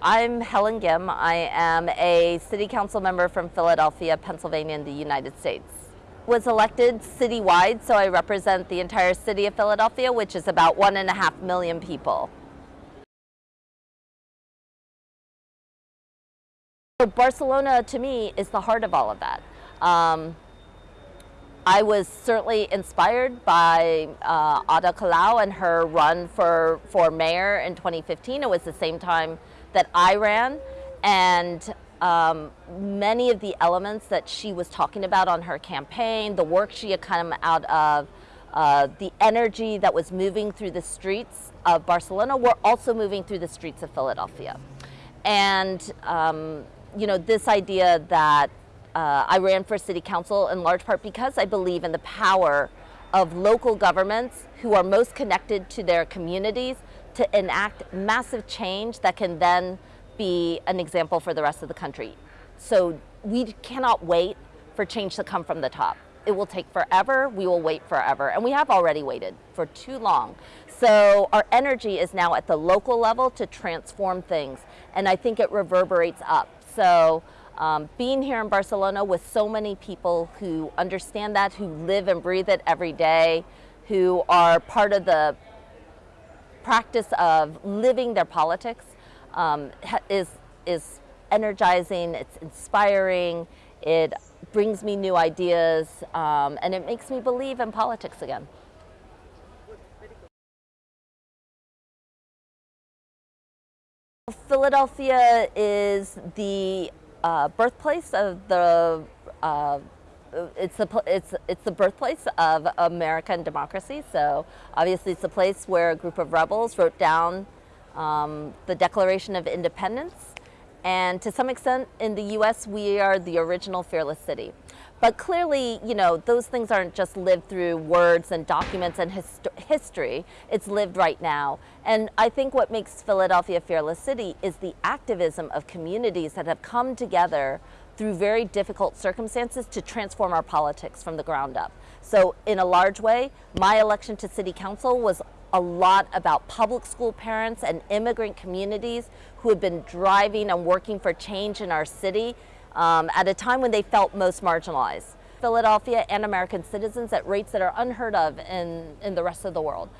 I'm Helen Gym. I am a city council member from Philadelphia, Pennsylvania in the United States. Was elected citywide, so I represent the entire city of Philadelphia, which is about one and a half million people. So Barcelona, to me, is the heart of all of that. Um, I was certainly inspired by uh, Ada Colau and her run for, for mayor in 2015. It was the same time that I ran and um, many of the elements that she was talking about on her campaign, the work she had come out of, uh, the energy that was moving through the streets of Barcelona were also moving through the streets of Philadelphia. And, um, you know, this idea that uh, I ran for city council in large part because I believe in the power of local governments who are most connected to their communities to enact massive change that can then be an example for the rest of the country. So we cannot wait for change to come from the top. It will take forever, we will wait forever, and we have already waited for too long. So our energy is now at the local level to transform things, and I think it reverberates up. So um, being here in Barcelona with so many people who understand that, who live and breathe it every day, who are part of the practice of living their politics um, is, is energizing, it's inspiring, it brings me new ideas, um, and it makes me believe in politics again. Philadelphia is the uh, birthplace of the uh, it's the it's it's the birthplace of American democracy. So obviously, it's a place where a group of rebels wrote down um, the Declaration of Independence, and to some extent, in the U.S., we are the original fearless city. But clearly, you know, those things aren't just lived through words and documents and hist history. It's lived right now. And I think what makes Philadelphia Fearless City is the activism of communities that have come together through very difficult circumstances to transform our politics from the ground up. So in a large way, my election to city council was a lot about public school parents and immigrant communities who have been driving and working for change in our city um, at a time when they felt most marginalized. Philadelphia and American citizens at rates that are unheard of in, in the rest of the world.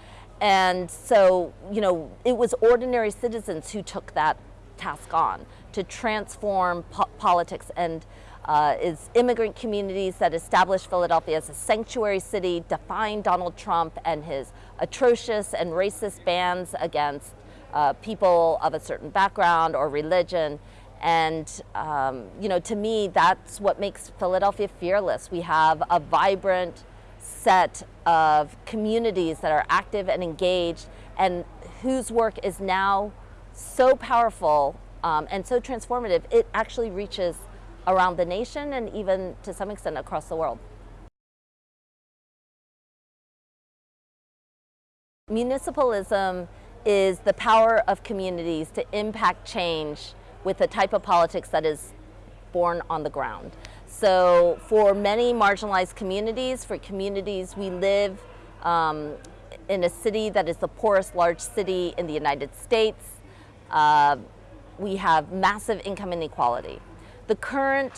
And so, you know, it was ordinary citizens who took that task on to transform po politics and uh, is immigrant communities that established Philadelphia as a sanctuary city, defying Donald Trump and his atrocious and racist bans against uh, people of a certain background or religion. And, um, you know, to me, that's what makes Philadelphia fearless. We have a vibrant set of communities that are active and engaged and whose work is now so powerful um, and so transformative, it actually reaches around the nation and even to some extent across the world. Municipalism is the power of communities to impact change with the type of politics that is born on the ground. So for many marginalized communities, for communities we live um, in a city that is the poorest large city in the United States, uh, we have massive income inequality. The current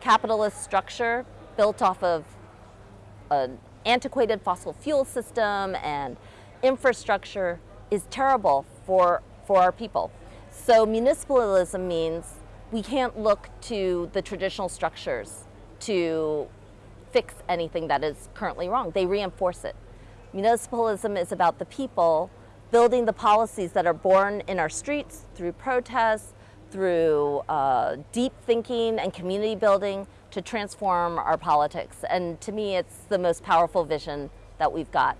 capitalist structure built off of an antiquated fossil fuel system and infrastructure is terrible for, for our people. So municipalism means we can't look to the traditional structures to fix anything that is currently wrong. They reinforce it. Municipalism is about the people building the policies that are born in our streets through protests, through uh, deep thinking and community building to transform our politics. And to me, it's the most powerful vision that we've got.